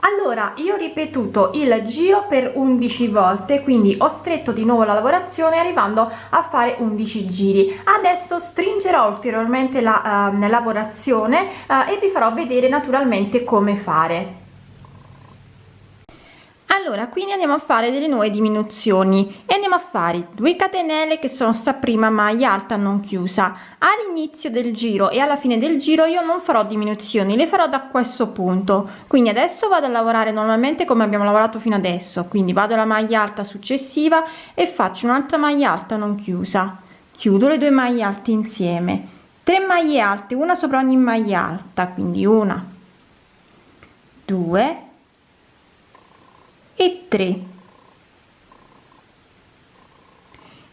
allora io ho ripetuto il giro per 11 volte quindi ho stretto di nuovo la lavorazione arrivando a fare 11 giri. Adesso stringerò ulteriormente la uh, lavorazione uh, e vi farò vedere naturalmente come fare allora quindi andiamo a fare delle nuove diminuzioni. E andiamo a fare 2 catenelle che sono sta prima maglia alta non chiusa. All'inizio del giro e alla fine del giro io non farò diminuzioni le farò da questo punto. Quindi adesso vado a lavorare normalmente come abbiamo lavorato fino adesso. Quindi vado alla maglia alta successiva e faccio un'altra maglia alta non chiusa. Chiudo le due maglie alte insieme. 3 maglie alte una sopra ogni maglia alta. Quindi una due e 3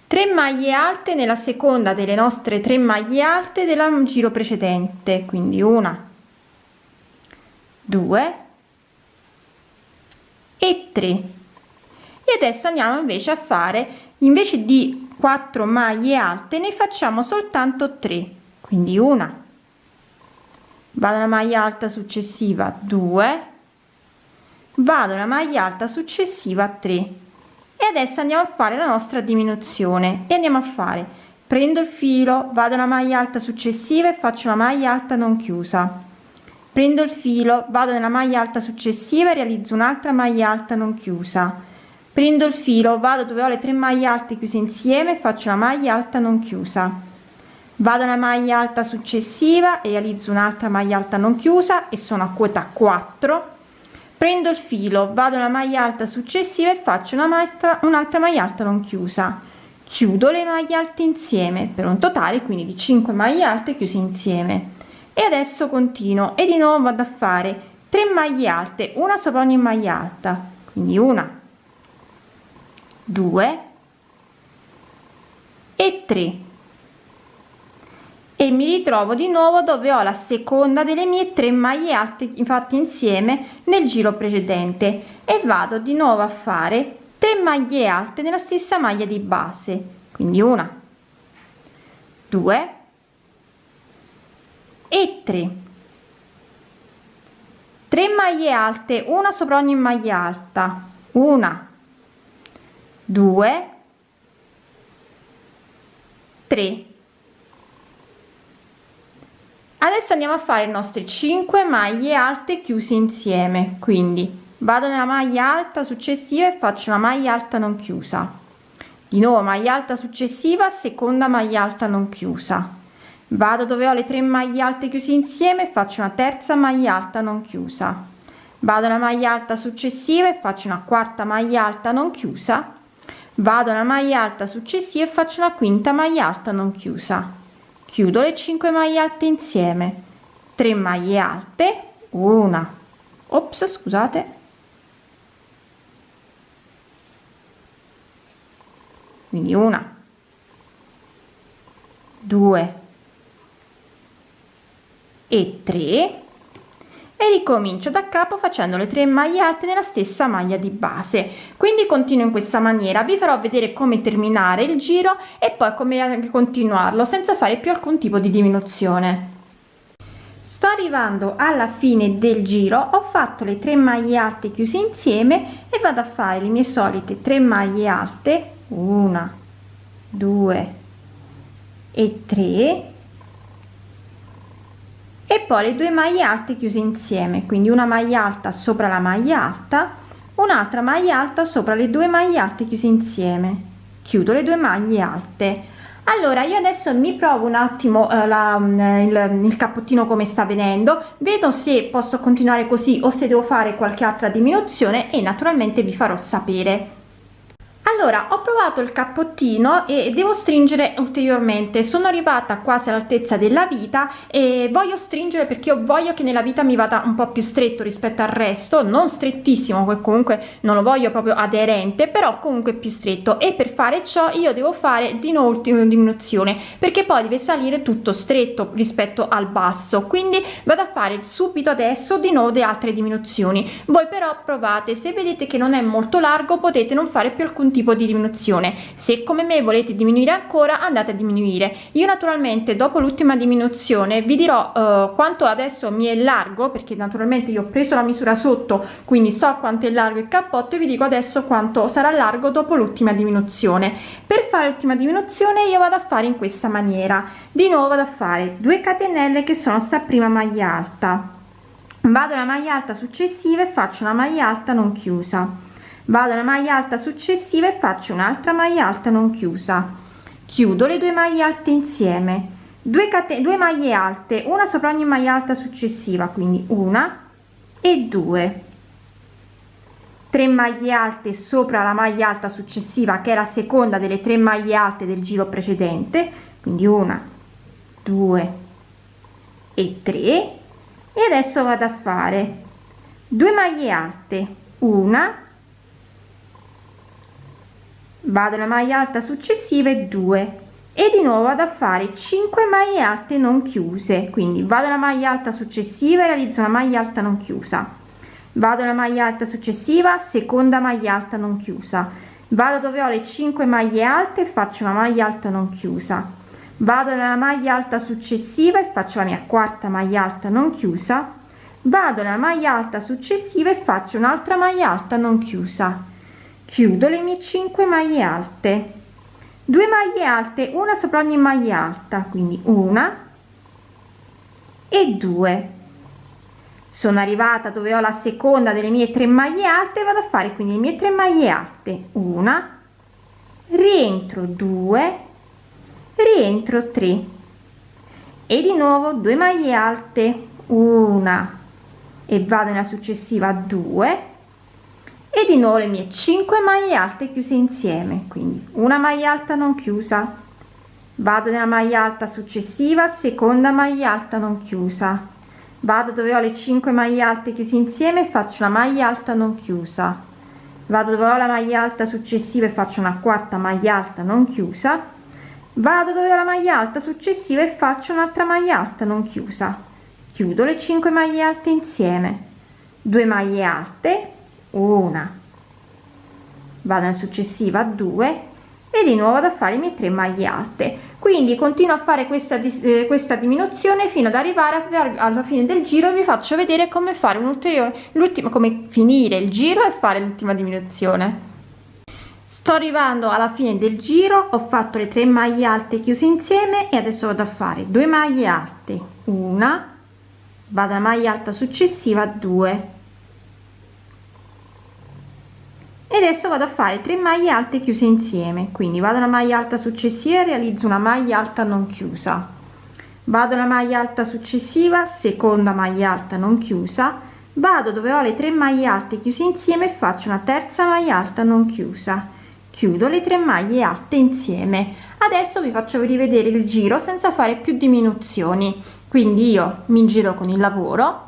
3 maglie alte nella seconda delle nostre 3 maglie alte del giro precedente quindi una 2 e 3 e adesso andiamo invece a fare invece di 4 maglie alte ne facciamo soltanto 3 quindi una. Vado alla maglia alta successiva 2 vado alla maglia alta successiva a 3 e adesso andiamo a fare la nostra diminuzione. E andiamo a fare prendo il filo vado alla maglia alta successiva e faccio una maglia alta non chiusa. Prendo il filo vado nella maglia alta successiva e realizzo un'altra maglia alta non chiusa. Prendo il filo vado dove ho le tre maglie alte chiuse insieme e faccio una maglia alta non chiusa. Vado nella maglia alta successiva e realizzo un'altra maglia alta non chiusa e sono a quota 4 prendo il filo vado alla maglia alta successiva e faccio una maglia un'altra maglia alta non chiusa. Chiudo le maglie alte insieme per un totale quindi di 5 maglie alte chiuse insieme. E adesso continuo e di nuovo vado a fare 3 maglie alte una sopra ogni maglia alta. Quindi una 2 e 3 e mi ritrovo di nuovo dove ho la seconda delle mie tre maglie alte infatti insieme nel giro precedente. E vado di nuovo a fare 3 maglie alte nella stessa maglia di base. Quindi una 2 e 3 3 maglie alte una sopra ogni maglia alta. Una 2 3 adesso andiamo a fare i nostri 5 maglie alte chiuse insieme. Quindi vado nella maglia alta successiva e faccio una maglia alta non chiusa. Di nuovo maglia alta successiva seconda maglia alta non chiusa. Vado dove ho le tre maglie alte chiuse insieme faccio una terza maglia alta non chiusa. Vado alla maglia alta successiva e faccio una quarta maglia alta non chiusa. Vado alla maglia alta successiva e faccio una quinta maglia alta non chiusa chiudo le 5 maglie alte insieme. 3 maglie alte una. Ops scusate. Quindi una. Due. E 3 e ricomincio da capo facendo le 3 maglie alte nella stessa maglia di base. Quindi continuo in questa maniera. Vi farò vedere come terminare il giro e poi come continuarlo senza fare più alcun tipo di diminuzione. Sto arrivando alla fine del giro ho fatto le 3 maglie alte chiuse insieme e vado a fare le mie solite 3 maglie alte una due e 3 e poi le due maglie alte chiuse insieme quindi una maglia alta sopra la maglia alta un'altra maglia alta sopra le due maglie alte chiuse insieme. Chiudo le due maglie alte. Allora io adesso mi provo un attimo eh, la, mm, il, il cappottino come sta venendo. Vedo se posso continuare così o se devo fare qualche altra diminuzione e naturalmente vi farò sapere allora ho provato il cappottino e devo stringere ulteriormente. Sono arrivata quasi all'altezza della vita e voglio stringere perché io voglio che nella vita mi vada un po più stretto rispetto al resto. Non strettissimo comunque non lo voglio proprio aderente però comunque più stretto. E per fare ciò io devo fare di nuovo ultima diminuzione perché poi deve salire tutto stretto rispetto al basso. Quindi vado a fare subito adesso di nuovo altre diminuzioni. Voi però provate. Se vedete che non è molto largo potete non fare più alcun tipo di diminuzione. Se come me volete diminuire ancora andate a diminuire. Io naturalmente dopo l'ultima diminuzione vi dirò eh, quanto adesso mi è largo perché naturalmente io ho preso la misura sotto quindi so quanto è largo il cappotto e vi dico adesso quanto sarà largo dopo l'ultima diminuzione. Per fare l'ultima diminuzione io vado a fare in questa maniera. Di nuovo vado a fare 2 catenelle che sono sta prima maglia alta. Vado alla maglia alta successiva e faccio una maglia alta non chiusa vado alla maglia alta successiva e faccio un'altra maglia alta non chiusa. Chiudo le due maglie alte insieme. 2 catene 2 maglie alte una sopra ogni maglia alta successiva quindi una e due. 3 maglie alte sopra la maglia alta successiva che è la seconda delle tre maglie alte del giro precedente quindi una due e 3 e adesso vado a fare 2 maglie alte una vado alla maglia alta successiva e 2 e di nuovo vado a fare 5 maglie alte non chiuse quindi vado alla maglia alta successiva e realizzo una maglia alta non chiusa vado alla maglia alta successiva seconda maglia alta non chiusa vado dove ho le 5 maglie alte e faccio una maglia alta non chiusa vado nella maglia alta successiva e faccio la mia quarta maglia alta non chiusa vado nella maglia alta successiva e faccio un'altra maglia alta non chiusa chiudo le mie 5 maglie alte. 2 maglie alte una sopra ogni maglia alta quindi una e due. Sono arrivata dove ho la seconda delle mie tre maglie alte vado a fare quindi le mie tre maglie alte. Una rientro 2 rientro 3 e di nuovo 2 maglie alte. Una e vado nella successiva 2 e di nuovo le mie 5 maglie alte chiuse insieme quindi una maglia alta non chiusa. Vado nella maglia alta successiva seconda maglia alta non chiusa. Vado dove ho le 5 maglie alte chiuse insieme faccio la maglia alta non chiusa. Vado dove ho la maglia alta successiva e faccio una quarta maglia alta non chiusa. Vado dove ho la maglia alta successiva e faccio un'altra maglia alta non chiusa. Chiudo le 5 maglie alte insieme. 2 maglie alte una. Vado nella successiva 2 e di nuovo vado a fare le mie 3 maglie alte. Quindi continuo a fare questa, eh, questa diminuzione fino ad arrivare alla fine del giro vi faccio vedere come fare un ulteriore l'ultimo come finire il giro e fare l'ultima diminuzione. Sto arrivando alla fine del giro ho fatto le tre maglie alte chiuse insieme e adesso vado a fare 2 maglie alte. Una. Vado alla maglia alta successiva 2 e adesso vado a fare 3 maglie alte chiuse insieme. Quindi vado alla maglia alta successiva realizzo una maglia alta non chiusa. Vado alla maglia alta successiva seconda maglia alta non chiusa. Vado dove ho le tre maglie alte chiuse insieme e faccio una terza maglia alta non chiusa. Chiudo le tre maglie alte insieme. Adesso vi faccio rivedere il giro senza fare più diminuzioni. Quindi io mi giro con il lavoro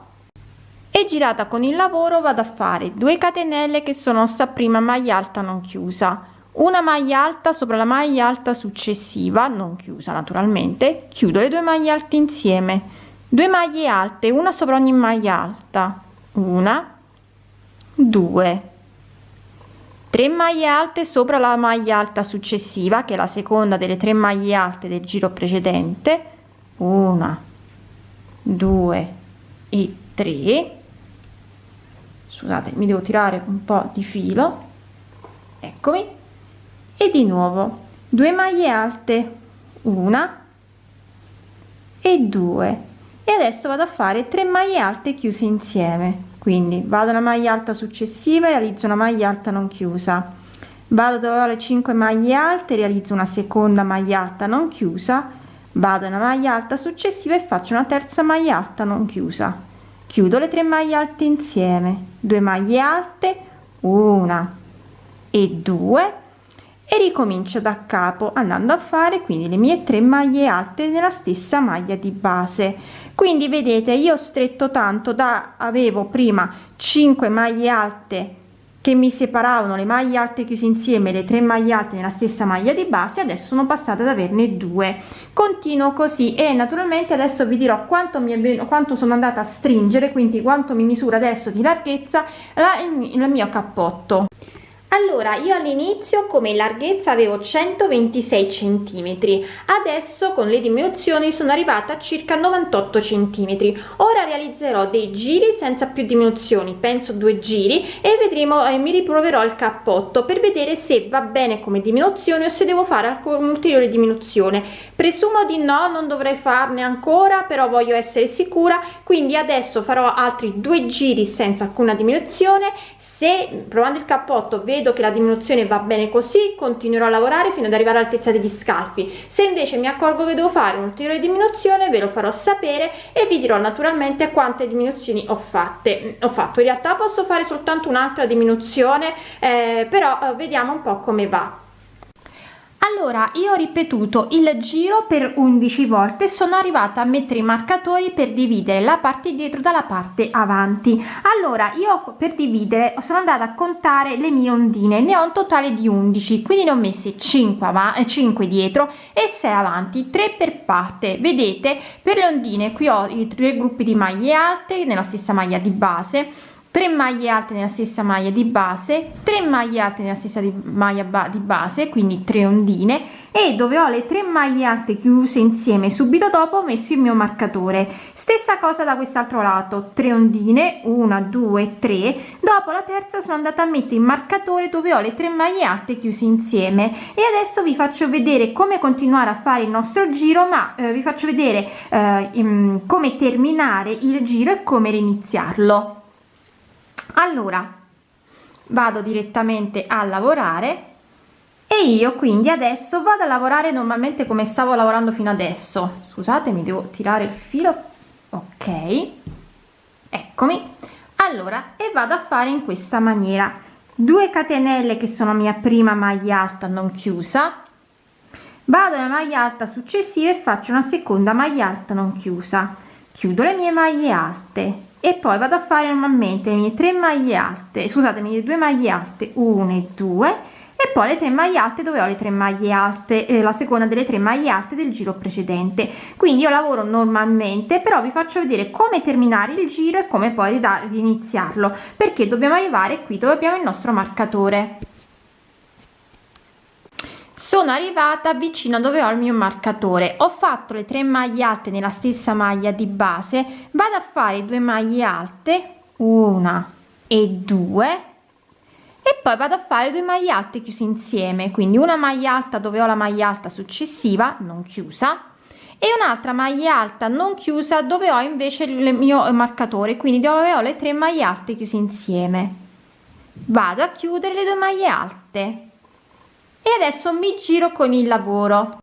e girata con il lavoro vado a fare 2 catenelle che sono sta prima maglia alta non chiusa. Una maglia alta sopra la maglia alta successiva non chiusa naturalmente chiudo le due maglie alte insieme. 2 maglie alte una sopra ogni maglia alta. Una 2 3 maglie alte sopra la maglia alta successiva che è la seconda delle tre maglie alte del giro precedente. Una due e tre scusate mi devo tirare un po di filo. Eccomi. E di nuovo. 2 maglie alte. Una. E due. E adesso vado a fare 3 maglie alte chiuse insieme. Quindi vado alla maglia alta successiva e realizzo una maglia alta non chiusa. Vado dove ho le 5 maglie alte realizzo una seconda maglia alta non chiusa. Vado una maglia alta successiva e faccio una terza maglia alta non chiusa chiudo le tre maglie alte insieme. 2 maglie alte una e due e ricomincio da capo andando a fare quindi le mie tre maglie alte nella stessa maglia di base. Quindi vedete io ho stretto tanto da avevo prima 5 maglie alte che mi separavano le maglie alte chiuse insieme le tre maglie alte nella stessa maglia di base adesso sono passata ad averne due. Continuo così e naturalmente adesso vi dirò quanto mi è quanto sono andata a stringere quindi quanto mi misura adesso di larghezza la, il, il mio cappotto allora io all'inizio come larghezza avevo 126 centimetri. Adesso con le diminuzioni sono arrivata a circa 98 centimetri. Ora realizzerò dei giri senza più diminuzioni. Penso due giri e vedremo e mi riproverò il cappotto per vedere se va bene come diminuzione o se devo fare un'ulteriore diminuzione. Presumo di no non dovrei farne ancora però voglio essere sicura. Quindi adesso farò altri due giri senza alcuna diminuzione. Se provando il cappotto vedo vedo che la diminuzione va bene così continuerò a lavorare fino ad arrivare all'altezza degli scalfi. Se invece mi accorgo che devo fare un'ulteriore diminuzione ve lo farò sapere e vi dirò naturalmente quante diminuzioni ho fatte ho fatto. In realtà posso fare soltanto un'altra diminuzione eh, però eh, vediamo un po come va allora io ho ripetuto il giro per 11 volte sono arrivata a mettere i marcatori per dividere la parte dietro dalla parte avanti. Allora io per dividere sono andata a contare le mie ondine ne ho un totale di 11 quindi ne ho messe 5 avanti 5 dietro e 6 avanti 3 per parte. Vedete per le ondine qui ho i tre gruppi di maglie alte nella stessa maglia di base 3 maglie alte nella stessa maglia di base 3 maglie alte nella stessa di maglia ba di base quindi 3 ondine e dove ho le 3 maglie alte chiuse insieme subito dopo ho messo il mio marcatore. Stessa cosa da quest'altro lato 3 ondine 1 2 3 dopo la terza sono andata a mettere il marcatore dove ho le 3 maglie alte chiuse insieme. E adesso vi faccio vedere come continuare a fare il nostro giro ma eh, vi faccio vedere eh, come terminare il giro e come riniziarlo allora vado direttamente a lavorare e io quindi adesso vado a lavorare normalmente come stavo lavorando fino adesso. Scusate mi devo tirare il filo. Ok eccomi. Allora e vado a fare in questa maniera. 2 catenelle che sono mia prima maglia alta non chiusa. Vado alla maglia alta successiva e faccio una seconda maglia alta non chiusa. Chiudo le mie maglie alte e poi vado a fare normalmente le mie 3 maglie alte scusatemi le due maglie alte 1 e 2 e poi le 3 maglie alte dove ho le 3 maglie alte? Eh, la seconda delle 3 maglie alte del giro precedente. Quindi io lavoro normalmente però vi faccio vedere come terminare il giro e come poi iniziarlo perché dobbiamo arrivare qui dove abbiamo il nostro marcatore sono arrivata vicino dove ho il mio marcatore. Ho fatto le tre maglie alte nella stessa maglia di base. Vado a fare due maglie alte una e due e poi vado a fare due maglie alte chiuse insieme. Quindi una maglia alta dove ho la maglia alta successiva non chiusa e un'altra maglia alta non chiusa dove ho invece il mio marcatore. Quindi dove ho le tre maglie alte chiuse insieme. Vado a chiudere le due maglie alte e adesso mi giro con il lavoro.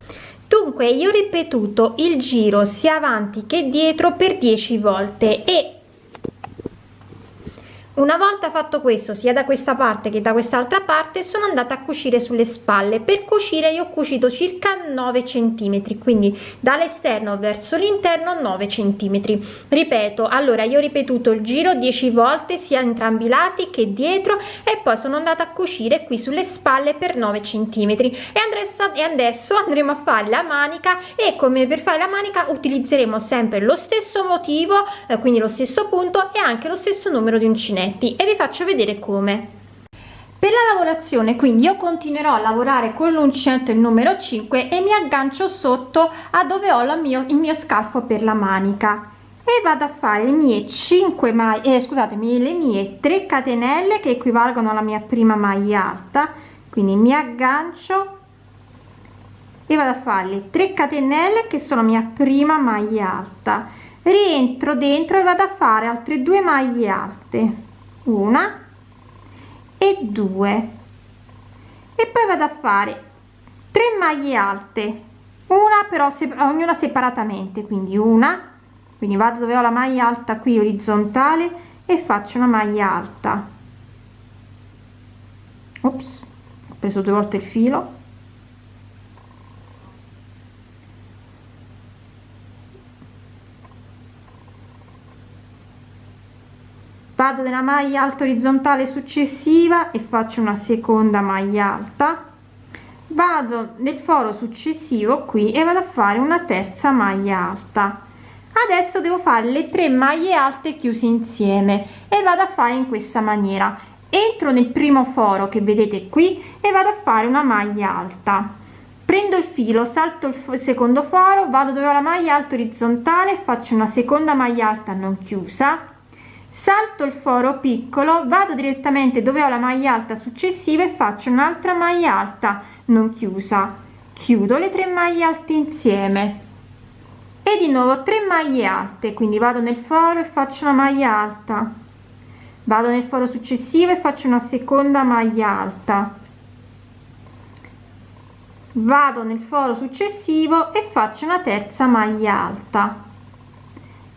Dunque io ho ripetuto il giro sia avanti che dietro per 10 volte e una volta fatto questo sia da questa parte che da quest'altra parte sono andata a cucire sulle spalle. Per cucire io ho cucito circa 9 centimetri quindi dall'esterno verso l'interno 9 centimetri. Ripeto allora io ho ripetuto il giro 10 volte sia entrambi i lati che dietro e poi sono andata a cucire qui sulle spalle per 9 centimetri. E adesso e adesso andremo a fare la manica e come per fare la manica utilizzeremo sempre lo stesso motivo eh, quindi lo stesso punto e anche lo stesso numero di uncinetto uncetti e vi faccio vedere come. Per la lavorazione quindi io continuerò a lavorare con l'uncinetto il numero 5 e mi aggancio sotto a dove ho la mio, il mio scalfo per la manica. E vado a fare le mie 5 maglie eh, scusatemi le mie 3 catenelle che equivalgono alla mia prima maglia alta. Quindi mi aggancio e vado a fare le 3 catenelle che sono mia prima maglia alta. Rientro dentro e vado a fare altre due maglie alte una e due. E poi vado a fare 3 maglie alte. Una però se, ognuna separatamente quindi una. Quindi vado dove ho la maglia alta qui orizzontale e faccio una maglia alta. Ops, ho preso due volte il filo vado nella maglia alta orizzontale successiva e faccio una seconda maglia alta. Vado nel foro successivo qui e vado a fare una terza maglia alta. Adesso devo fare le tre maglie alte chiuse insieme e vado a fare in questa maniera. Entro nel primo foro che vedete qui e vado a fare una maglia alta. Prendo il filo salto il secondo foro vado dove ho la maglia alta orizzontale faccio una seconda maglia alta non chiusa salto il foro piccolo vado direttamente dove ho la maglia alta successiva e faccio un'altra maglia alta non chiusa. Chiudo le tre maglie alte insieme. E di nuovo 3 maglie alte quindi vado nel foro e faccio una maglia alta. Vado nel foro successivo e faccio una seconda maglia alta. Vado nel foro successivo e faccio una terza maglia alta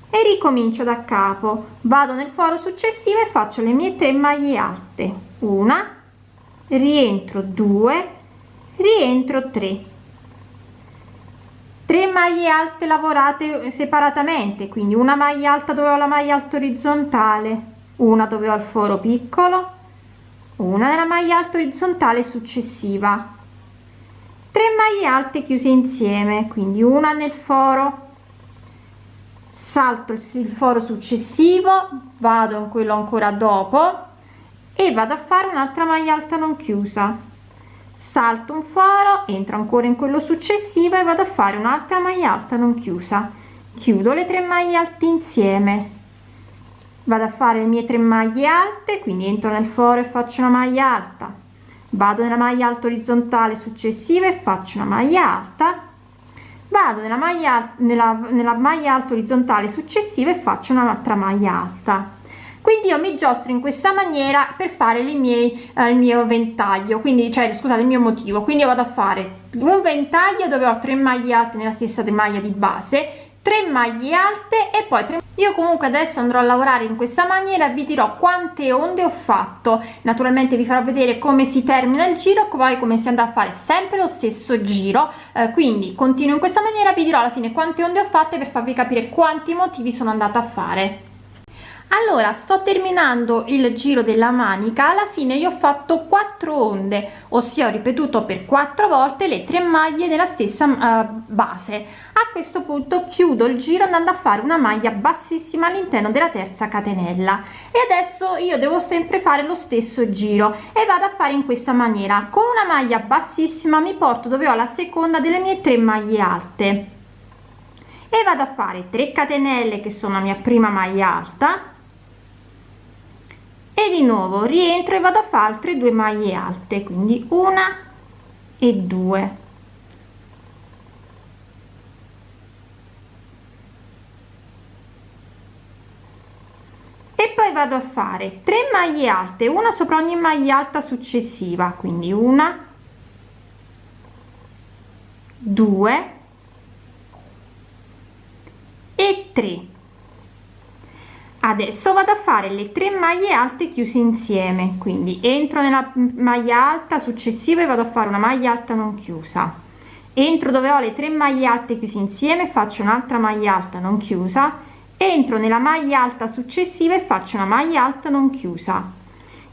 e ricomincio da capo. Vado nel foro successivo e faccio le mie tre maglie alte una rientro 2 rientro 3 3 maglie alte lavorate separatamente quindi una maglia alta dove ho la maglia alta orizzontale una dove ho il foro piccolo una nella maglia alta orizzontale successiva. 3 maglie alte chiuse insieme quindi una nel foro salto il foro successivo vado in quello ancora dopo e vado a fare un'altra maglia alta non chiusa. Salto un foro entro ancora in quello successivo e vado a fare un'altra maglia alta non chiusa. Chiudo le tre maglie alte insieme. Vado a fare le mie tre maglie alte quindi entro nel foro e faccio una maglia alta. Vado nella maglia alta orizzontale successiva e faccio una maglia alta vado nella maglia nella, nella maglia alta orizzontale successiva e faccio un'altra maglia alta. Quindi io mi giostro in questa maniera per fare miei eh, il mio ventaglio. Quindi cioè scusate il mio motivo. Quindi io vado a fare un ventaglio dove ho tre maglie alte nella stessa maglia di base 3 maglie alte e poi 3 io comunque adesso andrò a lavorare in questa maniera vi dirò quante onde ho fatto. Naturalmente vi farò vedere come si termina il giro poi come si andrà a fare sempre lo stesso giro. Eh, quindi continuo in questa maniera vi dirò alla fine quante onde ho fatte per farvi capire quanti motivi sono andata a fare allora sto terminando il giro della manica. Alla fine io ho fatto 4 onde ossia ho ripetuto per quattro volte le tre maglie della stessa uh, base. A questo punto chiudo il giro andando a fare una maglia bassissima all'interno della terza catenella. E adesso io devo sempre fare lo stesso giro e vado a fare in questa maniera. Con una maglia bassissima mi porto dove ho la seconda delle mie tre maglie alte. E vado a fare 3 catenelle che sono la mia prima maglia alta e di nuovo rientro e vado a fare altre due maglie alte quindi una e due. E poi vado a fare 3 maglie alte una sopra ogni maglia alta successiva quindi una due e 3 adesso vado a fare le tre maglie alte chiuse insieme quindi entro nella maglia alta successiva e vado a fare una maglia alta non chiusa. Entro dove ho le tre maglie alte chiuse insieme faccio un'altra maglia alta non chiusa. Entro nella maglia alta successiva e faccio una maglia alta non chiusa.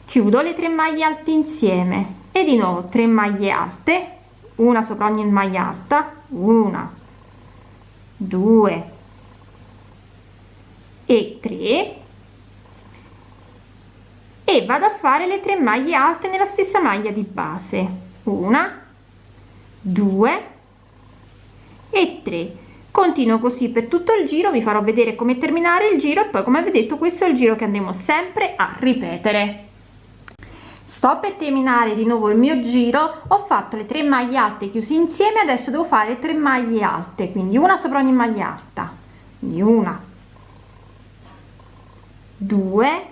Chiudo le tre maglie alte insieme. E di nuovo 3 maglie alte una sopra ogni maglia alta una due e 3 e vado a fare le tre maglie alte nella stessa maglia di base. Una due e 3 continuo così per tutto il giro vi farò vedere come terminare il giro e poi come avete detto questo è il giro che andremo sempre a ripetere. Sto per terminare di nuovo il mio giro ho fatto le tre maglie alte chiuse insieme adesso devo fare tre maglie alte quindi una sopra ogni maglia alta. Quindi una 2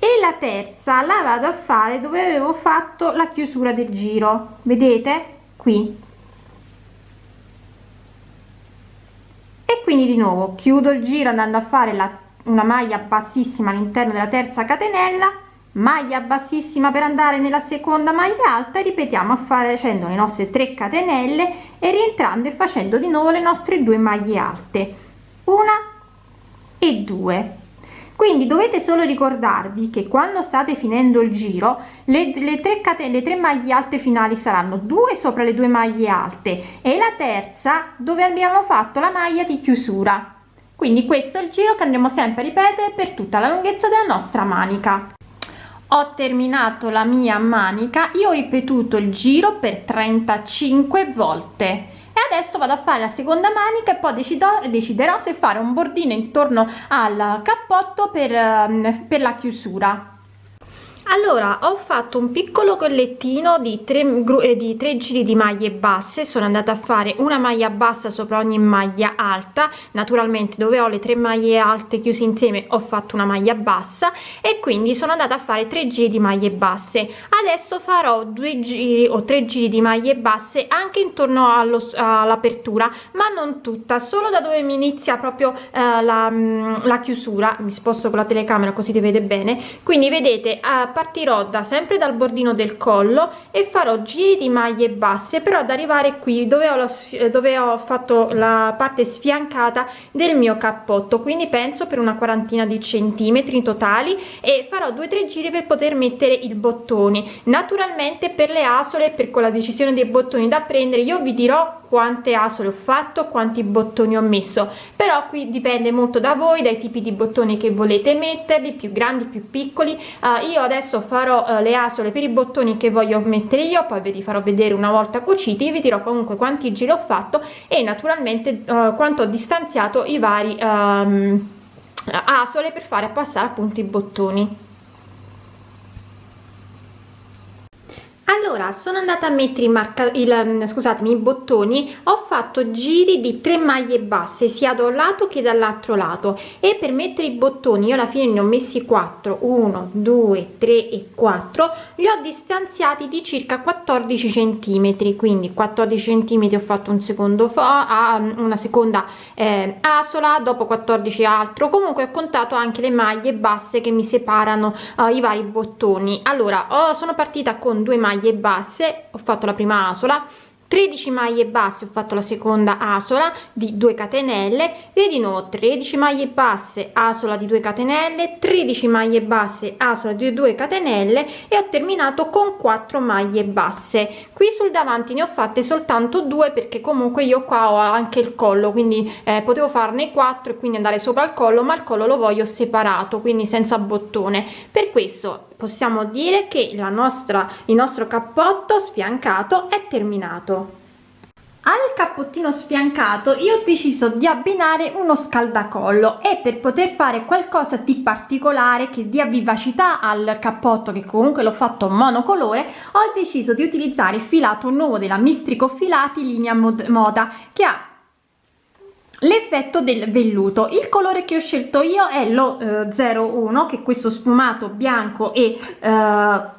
e la terza la vado a fare dove avevo fatto la chiusura del giro. Vedete? Qui. E quindi di nuovo chiudo il giro andando a fare la, una maglia bassissima all'interno della terza catenella maglia bassissima per andare nella seconda maglia alta ripetiamo a fare facendo le nostre 3 catenelle e rientrando e facendo di nuovo le nostre due maglie alte. Una e 2 quindi dovete solo ricordarvi che quando state finendo il giro le, le tre catene le tre maglie alte finali saranno due sopra le due maglie alte e la terza dove abbiamo fatto la maglia di chiusura. Quindi questo è il giro che andremo sempre a ripetere per tutta la lunghezza della nostra manica. Ho terminato la mia manica io ho ripetuto il giro per 35 volte e adesso vado a fare la seconda manica e poi deciderò, deciderò se fare un bordino intorno al cappotto per, ehm, per la chiusura allora ho fatto un piccolo collettino di tre, eh, di tre giri di maglie basse. Sono andata a fare una maglia bassa sopra ogni maglia alta. Naturalmente dove ho le tre maglie alte chiuse insieme ho fatto una maglia bassa. E quindi sono andata a fare tre giri di maglie basse. Adesso farò due giri o tre giri di maglie basse anche intorno all'apertura ma non tutta solo da dove mi inizia proprio eh, la, mm, la chiusura. Mi sposto con la telecamera così ti vede bene. Quindi vedete a partirò da sempre dal bordino del collo e farò giri di maglie basse però ad arrivare qui dove ho, lo, dove ho fatto la parte sfiancata del mio cappotto. Quindi penso per una quarantina di centimetri totali e farò due o tre giri per poter mettere il bottoni naturalmente per le asole per con la decisione dei bottoni da prendere io vi dirò quante asole ho fatto quanti bottoni ho messo. Però qui dipende molto da voi dai tipi di bottoni che volete metterli più grandi più piccoli. Uh, io adesso farò uh, le asole per i bottoni che voglio mettere io poi ve li farò vedere una volta cuciti vi dirò comunque quanti giri ho fatto e naturalmente uh, quanto ho distanziato i vari um, asole per fare passare appunto i bottoni allora sono andata a mettere il marca il mm, scusatemi i bottoni. Ho fatto giri di 3 maglie basse sia da un lato che dall'altro lato. E per mettere i bottoni io alla fine ne ho messi 4 1 2 3 e 4 li ho distanziati di circa 14 centimetri. Quindi 14 centimetri ho fatto un secondo fa una seconda eh, asola dopo 14 altro. Comunque ho contato anche le maglie basse che mi separano eh, i vari bottoni. Allora ho, sono partita con due maglie maglie basse ho fatto la prima asola 13 maglie basse ho fatto la seconda asola di 2 catenelle e di nuovo 13 maglie basse asola di 2 catenelle 13 maglie basse asola di 2 catenelle e ho terminato con 4 maglie basse. Qui sul davanti ne ho fatte soltanto due perché comunque io qua ho anche il collo quindi eh, potevo farne 4 e quindi andare sopra il collo ma il collo lo voglio separato quindi senza bottone. Per questo possiamo dire che la nostra il nostro cappotto sfiancato è terminato al cappottino sfiancato io ho deciso di abbinare uno scaldacollo e per poter fare qualcosa di particolare che dia vivacità al cappotto che comunque l'ho fatto monocolore ho deciso di utilizzare il filato nuovo della mistrico filati linea moda che ha l'effetto del velluto. Il colore che ho scelto io è lo eh, 01 che è questo sfumato bianco e eh,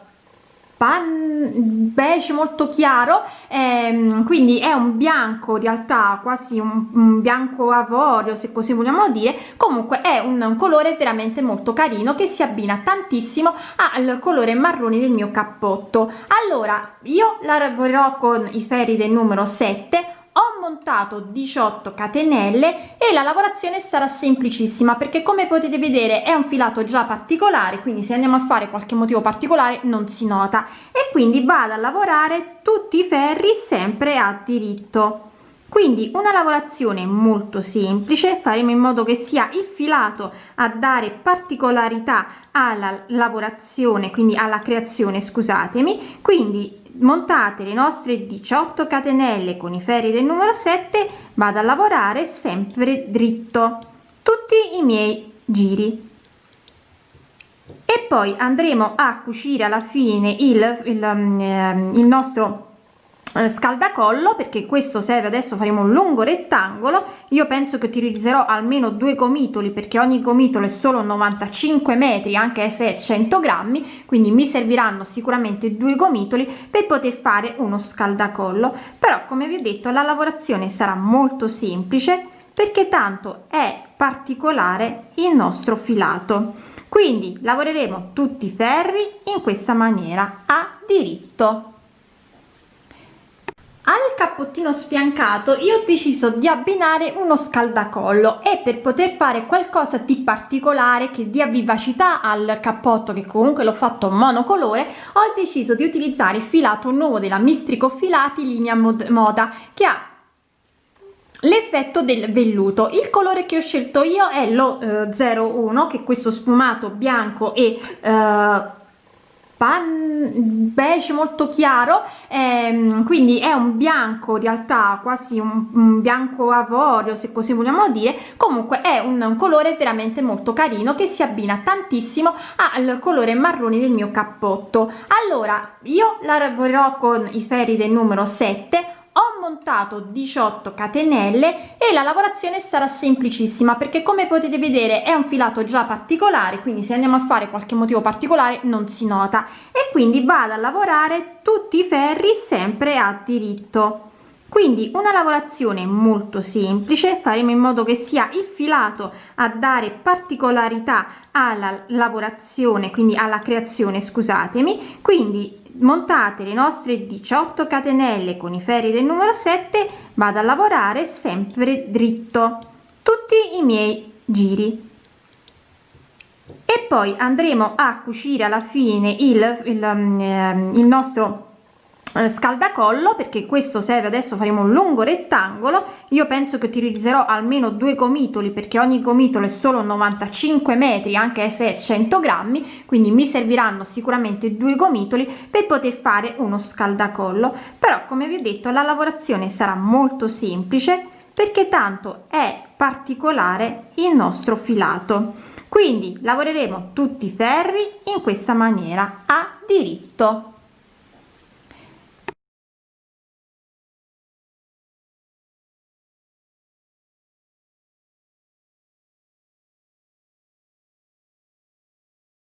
pan beige molto chiaro ehm, quindi è un bianco in realtà quasi un, un, bianco avorio se così vogliamo dire comunque è un, un, colore veramente molto carino che si abbina tantissimo al colore marrone del mio cappotto. Allora io lavorerò con i ferri del numero 7 ho montato 18 catenelle e la lavorazione sarà semplicissima perché come potete vedere è un filato già particolare quindi se andiamo a fare qualche motivo particolare non si nota. E quindi vado a lavorare tutti i ferri sempre a diritto. Quindi una lavorazione molto semplice faremo in modo che sia il filato a dare particolarità alla lavorazione quindi alla creazione scusatemi. Quindi montate le nostre 18 catenelle con i ferri del numero 7 vado a lavorare sempre dritto. Tutti i miei giri. E poi andremo a cucire alla fine il, il, um, il nostro scaldacollo perché questo serve adesso faremo un lungo rettangolo. Io penso che utilizzerò almeno due gomitoli perché ogni gomitolo è solo 95 metri anche se è 100 grammi. Quindi mi serviranno sicuramente due gomitoli per poter fare uno scaldacollo. Però come vi ho detto la lavorazione sarà molto semplice perché tanto è particolare il nostro filato. Quindi lavoreremo tutti i ferri in questa maniera a diritto al cappottino sfiancato io ho deciso di abbinare uno scaldacollo e per poter fare qualcosa di particolare che dia vivacità al cappotto che comunque l'ho fatto monocolore ho deciso di utilizzare il filato nuovo della mistrico filati linea moda che ha l'effetto del velluto. Il colore che ho scelto io è lo eh, 01 che è questo sfumato bianco e eh, pan beige molto chiaro ehm, quindi è un bianco in realtà quasi un, un, bianco avorio se così vogliamo dire comunque è un, un, colore veramente molto carino che si abbina tantissimo al colore marrone del mio cappotto. Allora io lavorerò con i ferri del numero 7 ho montato 18 catenelle e la lavorazione sarà semplicissima perché come potete vedere è un filato già particolare quindi se andiamo a fare qualche motivo particolare non si nota. E quindi vado a lavorare tutti i ferri sempre a diritto. Quindi una lavorazione molto semplice faremo in modo che sia il filato a dare particolarità alla lavorazione quindi alla creazione scusatemi. Quindi montate le nostre 18 catenelle con i ferri del numero 7 vado a lavorare sempre dritto. Tutti i miei giri. E poi andremo a cucire alla fine il, il, um, il nostro scaldacollo perché questo serve adesso faremo un lungo rettangolo. Io penso che utilizzerò almeno due gomitoli perché ogni gomitolo è solo 95 metri anche se è 100 grammi quindi mi serviranno sicuramente due gomitoli per poter fare uno scaldacollo. Però come vi ho detto la lavorazione sarà molto semplice perché tanto è particolare il nostro filato. Quindi lavoreremo tutti i ferri in questa maniera a diritto